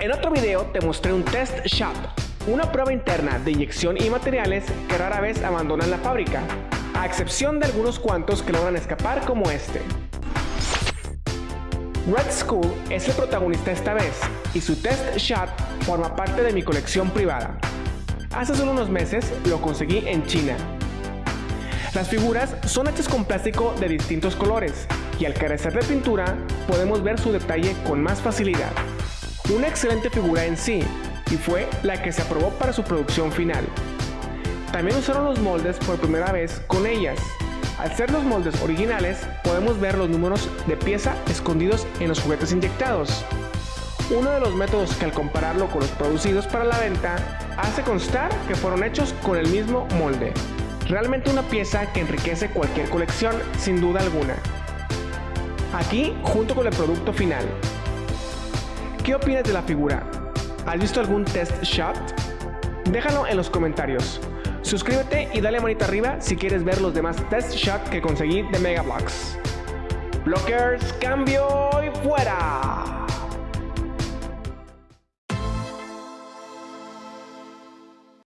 En otro video te mostré un test shot, una prueba interna de inyección y materiales que rara vez abandonan la fábrica, a excepción de algunos cuantos que logran escapar como este. Red School es el protagonista esta vez y su test shot forma parte de mi colección privada. Hace solo unos meses lo conseguí en China. Las figuras son hechas con plástico de distintos colores y al carecer de pintura podemos ver su detalle con más facilidad. Una excelente figura en sí y fue la que se aprobó para su producción final. También usaron los moldes por primera vez con ellas al ser los moldes originales, podemos ver los números de pieza escondidos en los juguetes inyectados. Uno de los métodos que al compararlo con los producidos para la venta, hace constar que fueron hechos con el mismo molde. Realmente una pieza que enriquece cualquier colección, sin duda alguna. Aquí, junto con el producto final. ¿Qué opinas de la figura? ¿Has visto algún test shot? Déjalo en los comentarios. Suscríbete y dale manita arriba si quieres ver los demás test shots que conseguí de Mega Bloks. Blockers, cambio y fuera.